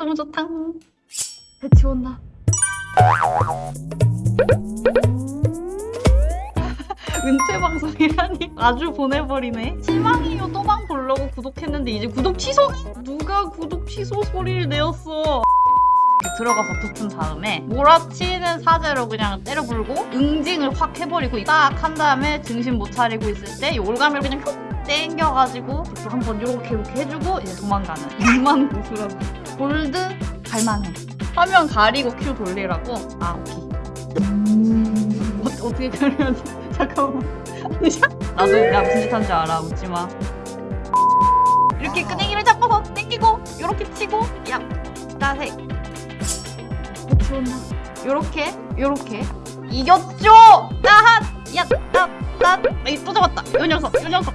너무 좋다. 배치 온다. 은퇴 방송이라니 아주 보내버리네. 실망이요 또방 보려고 구독했는데 이제 구독 취소? 누가 구독 취소 소리를 내었어? 들어가서 붙은 다음에 몰아치는 사제로 그냥 때려 불고 응징을 확 해버리고 딱 한 다음에 정신 못 차리고 있을 때 올가미를 그냥 훅 땡겨가지고 한번 요렇게 이렇게 해주고 이제 도망가는 6만 고수라고. 골드 갈만해. 화면 가리고 큐 돌리라고? 아 오케이. 어, 어떻게 가려야지 잠깐만. 나도 내가 무슨 짓 한지 알아. 웃지마. 이렇게 끄댕이를 잡아서 땡기고 요렇게 치고 야 배치 온다 요렇게 요렇게. 이겼죠? 따핫 야따따 또 잡았다. 요 녀석 요 녀석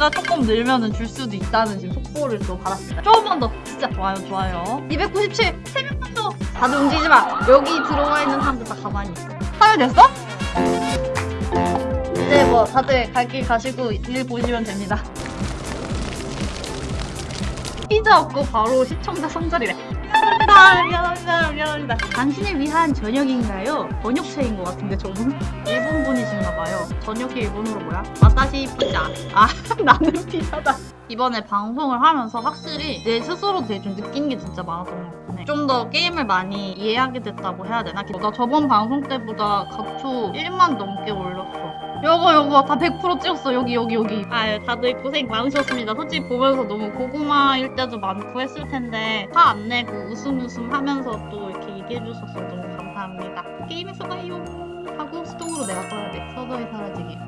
수가 조금 늘면은 줄 수도 있다는 지금 속보를 또 받았습니다. 조금만 더 진짜 좋아요 좋아요. 297 3명만 더. 다들 움직이지 마. 여기 들어와 있는 사람들 다 가만히 있어. 파열됐어? 이제 뭐 다들 갈 길 가시고 일 보시면 됩니다. 피자 없고 바로 시청자 손절이래. 미안합니다, 미안합니다, 미안합니다. 당신을 위한 저녁인가요? 번역체인 것 같은데 저분? 일본 분이신가봐요. 저녁이 일본어로 뭐야? 와타시 피자. 아, 나는 피자다. 이번에 방송을 하면서 확실히 내 스스로 되게 좀 느낀 게 진짜 많았던 것 같네. 좀더 게임을 많이 이해하게 됐다고 해야 되나? 나 저번 방송 때보다 각초 1만 넘게 올렸어. 요거 요거 다 100% 찍었어. 여기 여기 여기. 아유 다들 고생 많으셨습니다. 솔직히 보면서 너무 고구마일 때도 많고 했을 텐데 화 안 내고 웃음 웃음 하면서 또 이렇게 얘기해 주셔서 너무 감사합니다. 게임에서 봐요. 하고 수동으로 내가 꺼야 돼. 서서히 사라지게